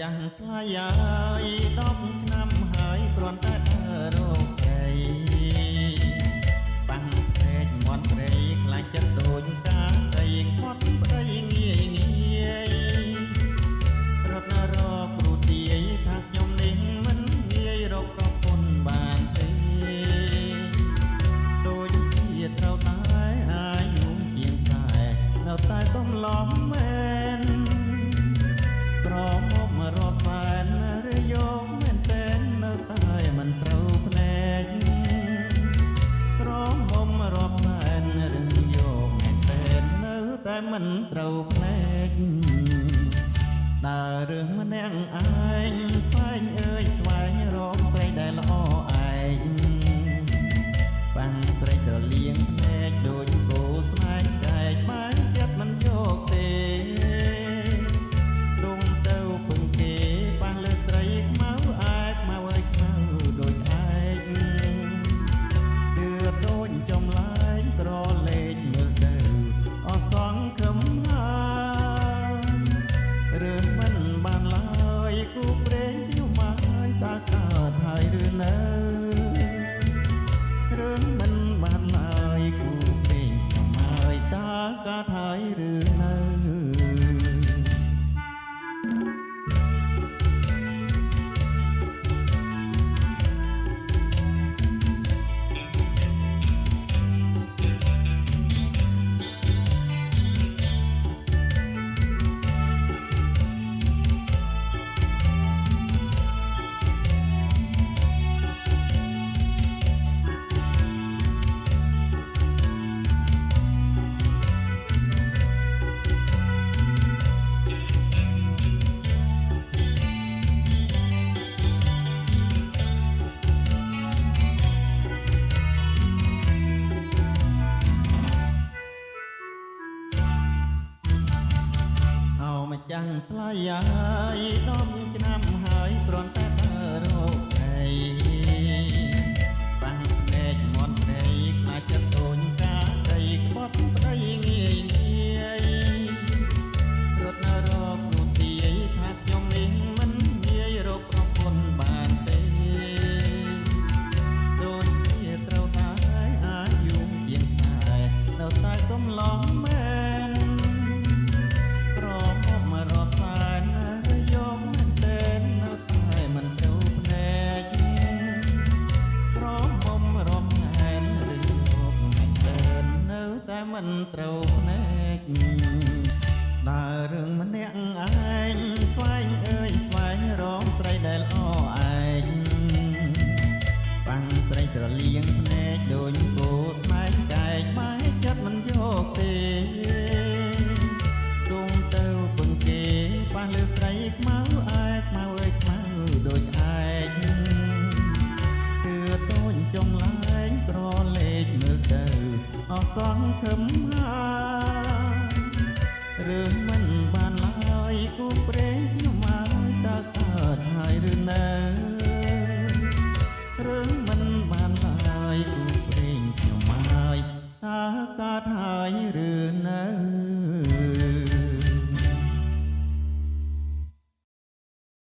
យ៉ាងថ្លៃហើយ10ឆ្នាំហើយគ្រាន់តែ មិនត្រូវផ្លែកដើររឿងម្នាក់ឯងផ្លែងអើយ យ៉ាងថ្លៃហើយដល់មួយឆ្នាំហើយគ្រាន់តែ ភ្នែកដើររឿងម្នាក់ឯងស្វែងអើយស្វែងរងត្រីដែលអឯងបាំងត្រីត្រលៀងភ្នែកដូចគោថ្មែកកែកបែកចិត្តមិនយកទេ ខឹមហាឬមិនបានឡើយគូព្រេងខ្ញុំអើយតើកើតហើយឬនៅឬមិនបានឡើយគូព្រេងខ្ញុំអើយតើកើតហើយឬនៅ